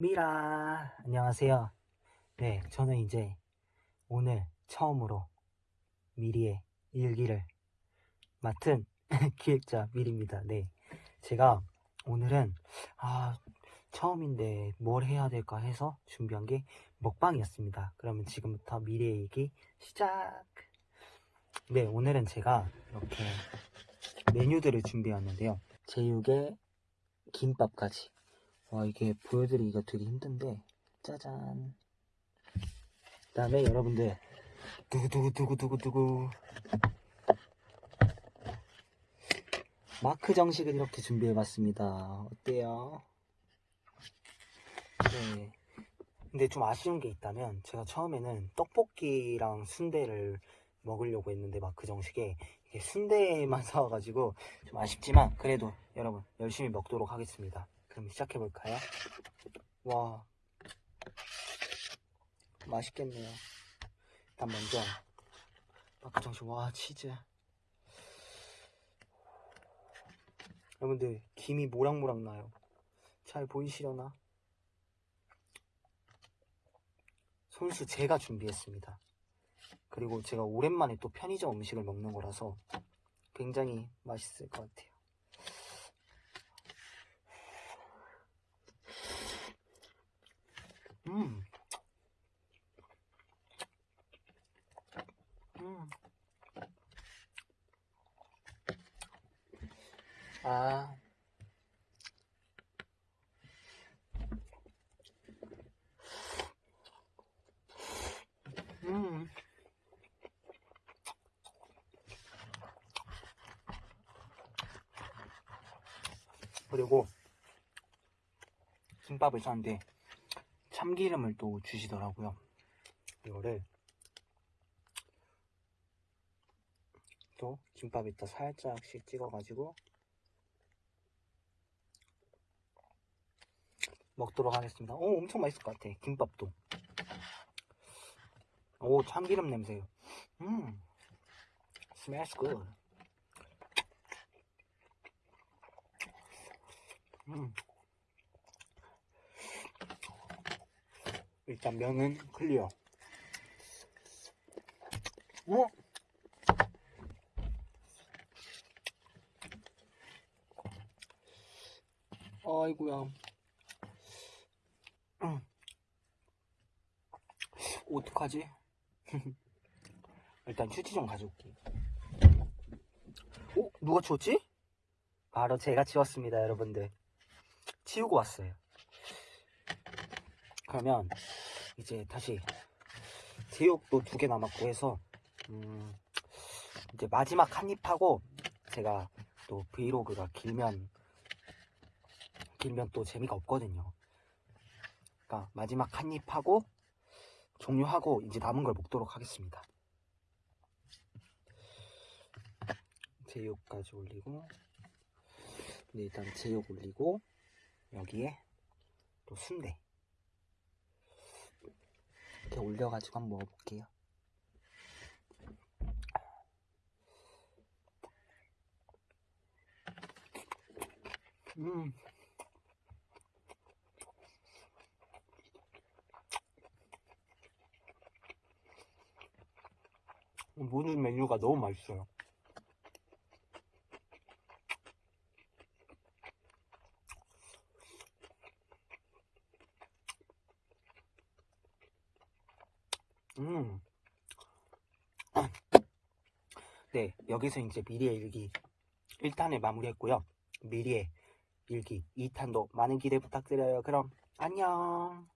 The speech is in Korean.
미라. 안녕하세요. 네 저는 이제 오늘 처음으로 미리의 일기를 맡은 기획자 미리입니다. 네 제가 오늘은 아 처음인데 뭘 해야 될까 해서 준비한 게 먹방이었습니다. 그러면 지금부터 미리의 일기 시작! 네 오늘은 제가 이렇게 메뉴들을 준비했는데요. 제육에 김밥까지 와 이게 보여드리기가 되게 힘든데 짜잔. 그 다음에 여러분들 두구두구두구두구두구. 마크 정식을 이렇게 준비해봤습니다. 어때요? 네. 근데 좀 아쉬운 게 있다면 제가 처음에는 떡볶이랑 순대를 먹으려고 했는데 마크 정식에 순대만 사와가지고 좀 아쉽지만 그래도 여러분 열심히 먹도록 하겠습니다 그럼 시작해볼까요? 와 맛있겠네요. 일단 먼저 마크 정식 와 치즈. 여러분들 김이 모락모락 나요. 잘 보이시려나? 손수 제가 준비했습니다. 그리고 제가 오랜만에 또 편의점 음식을 먹는 거라서 굉장히 맛있을 것 같아요 음. 음. 아. 음. 그리고 김밥을 쌌는데 참기름을 또 주시더라고요. 이거를 또 김밥에다 살짝씩 찍어가지고 먹도록 하겠습니다. 오, 엄청 맛있을 것 같아. 김밥도. 오, 참기름 냄새. 음, smells good. 음. 일단 면은 클리어. 어? 아이고야. 음. 어떡하지? 일단 휴지 좀 가져올게. 어? 누가 치웠지? 바로 제가 치웠습니다, 여러분들. 치우고 왔어요. 그러면 이제 다시 제육도 두 개 남았고 해서 음 이제 마지막 한 입 하고 제가 또 브이로그가 길면 길면 또 재미가 없거든요. 그러니까 마지막 한 입 하고 종료하고 이제 남은 걸 먹도록 하겠습니다. 제육까지 올리고 네, 일단 제육 올리고 여기에 또 순대 이렇게 올려가지고 한번 먹어볼게요. 음. 모든 메뉴가 너무 맛있어요. 음. 네, 여기서 이제 미리의 일기 1탄을 마무리했고요. 미리의 일기 2탄도 많은 기대 부탁드려요. 그럼 안녕.